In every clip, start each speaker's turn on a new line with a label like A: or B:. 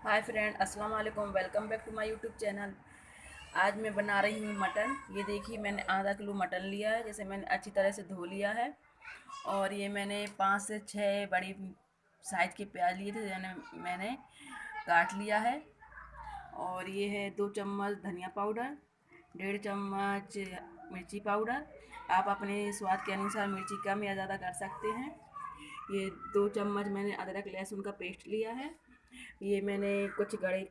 A: हाय friend, अस्सलाम वालेकुम। Welcome back to my YouTube channel. आज मैं बना रही हूँ मटन। ये देखिए, मैंने आधा किलो मटन लिया है, जैसे मैंने अच्छी तरह से धो लिया है। और ये मैंने पाँच से छः बड़ी साइज़ के प्याज लिए थे मैंने मैंने काट लिया है। और ये है दो चम्मच धनिया पाउडर, डेढ़ चम्मच मिर्ची पाउडर। आप अपने स्वाद के अनुसार मिर्ची कम या ज़्यादा कर सकते हैं। ये दो चम्मच मैंने अदरक लहसुन का पेस्ट लिया है। ये मैंने कुछ गड़े,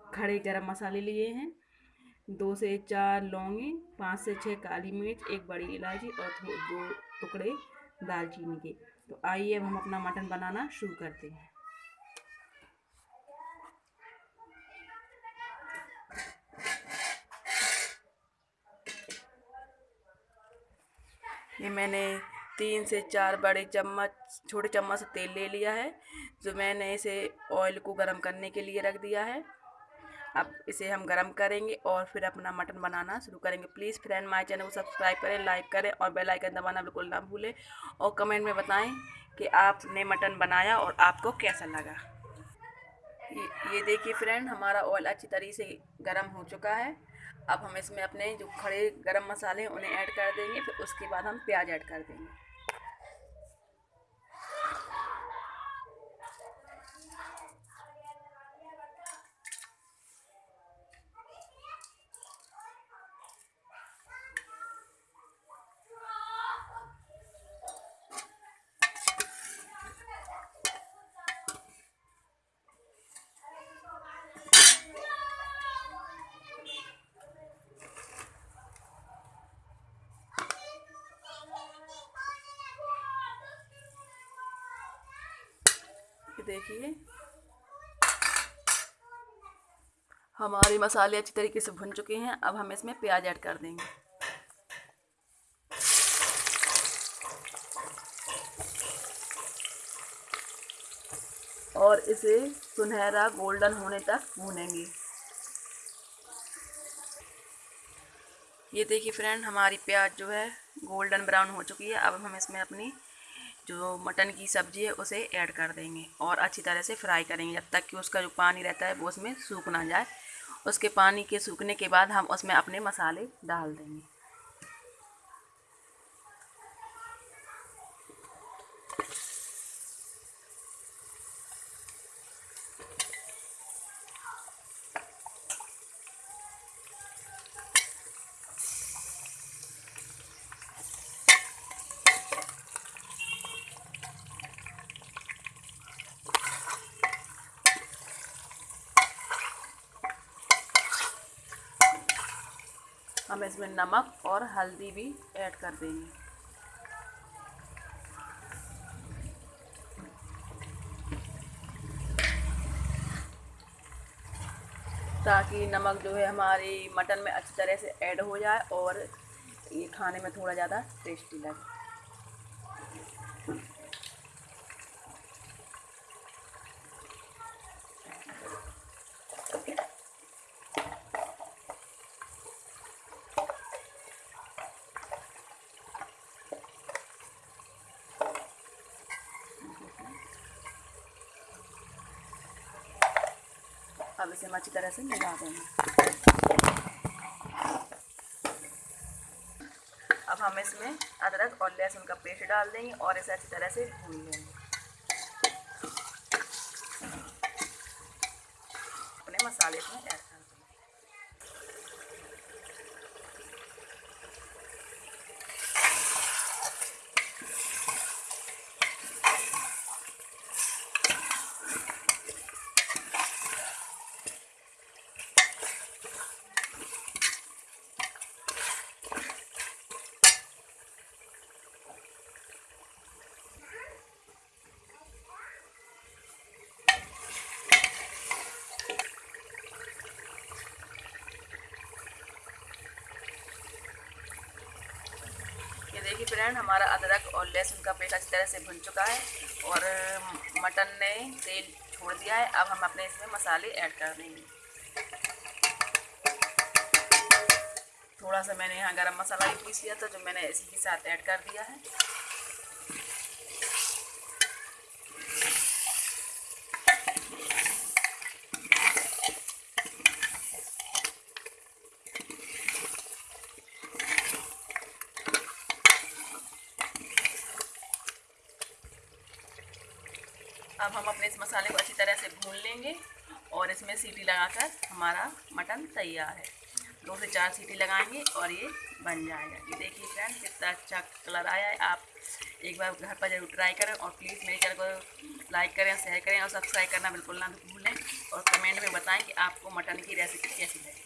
A: खड़े गरम मसाले लिए हैं। दो से चार लौंगी, पाँच से छः काली मिर्च, एक बड़ी इलायची और दो टुकड़े दालचीनी के। तो आइए अब हम अपना मटन बनाना शुरू करते हैं। ये मैंने तीन से चार बड़े चम्मच छोटे चम्मच से तेल ले लिया है जो मैंने इसे ऑयल को गर्म करने के लिए रख दिया है। अब इसे हम गरम करेंगे और फिर अपना मटन बनाना शुरू करेंगे। प्लीज़ फ्रेंड माय चैनल को सब्सक्राइब करें लाइक करें और बेल आइकन दबाना बिल्कुल ना भूलें और कमेंट में बताएँ कि आपने मटन बनाया और आपको कैसा लगा। ये, ये देखिए फ्रेंड हमारा ऑयल अच्छी तरीके से गर्म हो चुका है। अब हम इसमें अपने जो खड़े गरम मसाले हैं उन्हें ऐड कर देंगे फिर उसके बाद हम प्याज ऐड कर देंगे। देखिए। हमारे मसाले अच्छी तरीके से भुन चुके हैं। अब हम इसमें प्याज ऐड कर देंगे। और इसे सुनहरा गोल्डन होने तक भूनेंगे। ये देखिए फ्रेंड, हमारी प्याज जो है गोल्डन ब्राउन हो चुकी है। अब हम इसमें अपनी जो मटन की सब्ज़ी है, उसे ऐड कर देंगे और अच्छी तरह से फ्राई करेंगे। जब तक कि उसका जो पानी रहता है, वो उसमें सूख ना जाए। उसके पानी के सूखने के बाद हम उसमें अपने मसाले डाल देंगे। हम इसमें नमक और हल्दी भी ऐड कर देंगे। ताकि नमक जो है हमारी मटन में अच्छी तरह से ऐड हो जाए और ये खाने में थोड़ा ज़्यादा टेस्टी लगे। अब इसे हम अच्छी तरह से मिला देंगे। अब हम इसमें अदरक और लहसुन का पेस्ट डाल देंगे और इसे अच्छी तरह से भून लेंगे। अपने मसाले इसमें ऐड देखिए फ्रेंड हमारा अदरक और लहसुन का पेस्ट अच्छी तरह से भुन चुका है और मटन ने तेल छोड़ दिया है। अब हम अपने इसमें मसाले ऐड कर देंगे। थोड़ा सा मैंने यहाँ गरम मसाला भी पीस लिया था, जो मैंने इसी के साथ ऐड कर दिया है। अब हम अपने इस मसाले को अच्छी तरह से भून लेंगे और इसमें सीटी लगाकर हमारा मटन तैयार है। दो से चार सीटी लगाएँगे और ये बन जाएगा। ये देखिए फ्रेंड कितना अच्छा कलर आया है। आप एक बार घर पर ज़रूर ट्राई करें और प्लीज़ मेरे चैनल को लाइक करें शेयर करें और सब्सक्राइब करना बिल्कुल ना भूलें और कमेंट में बताएँ कि आपको मटन की रेसिपी कैसी लगी।